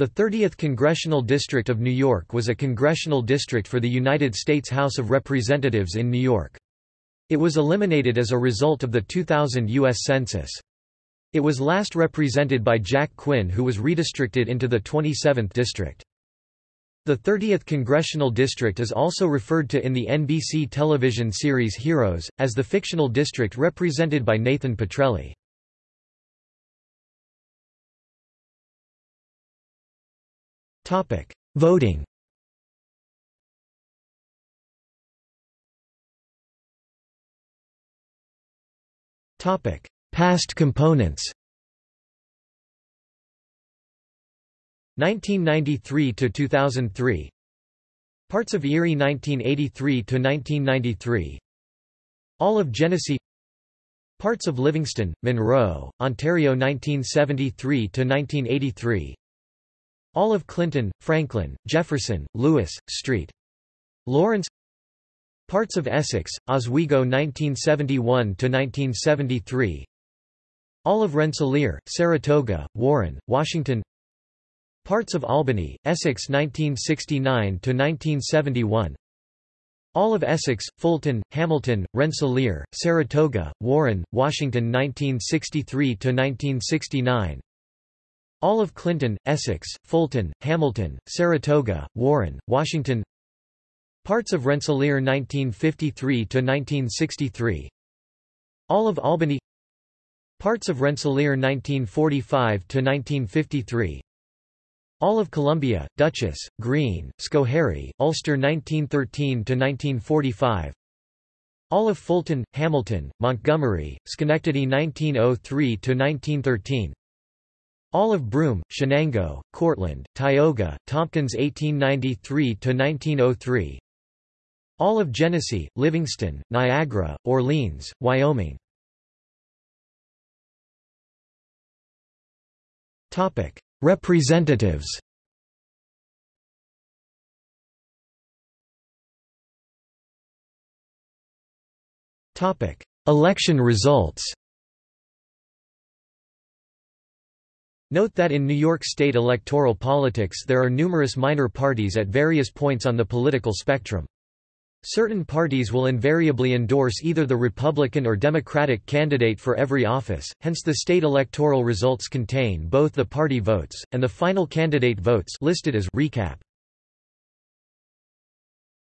The 30th Congressional District of New York was a congressional district for the United States House of Representatives in New York. It was eliminated as a result of the 2000 U.S. Census. It was last represented by Jack Quinn who was redistricted into the 27th district. The 30th Congressional District is also referred to in the NBC television series Heroes, as the fictional district represented by Nathan Petrelli. Voting. Topic: Past components. 1993 to 2003 Parts of Erie 1983 to 1993 All of Genesee. Parts of Livingston, Monroe, Ontario 1973 to 1983 all of Clinton, Franklin, Jefferson, Lewis, St. Lawrence. Parts of Essex, Oswego 1971–1973 All of Rensselaer, Saratoga, Warren, Washington. Parts of Albany, Essex 1969–1971 all of Essex, Fulton, Hamilton, Rensselaer, Saratoga, Warren, Washington 1963–1969 all of Clinton, Essex, Fulton, Hamilton, Saratoga, Warren, Washington. Parts of Rensselaer 1953–1963 All of Albany. Parts of Rensselaer 1945–1953 All of Columbia, Dutchess, Greene, Schoharie, Ulster 1913–1945 All of Fulton, Hamilton, Montgomery, Schenectady 1903–1913 all of Broome, Chenango, Cortland, Tioga, Tompkins 1893–1903 All of Genesee, Livingston, Niagara, Orleans, Wyoming. Representatives. Election results Note that in New York state electoral politics there are numerous minor parties at various points on the political spectrum. Certain parties will invariably endorse either the Republican or Democratic candidate for every office, hence the state electoral results contain both the party votes, and the final candidate votes listed as recap.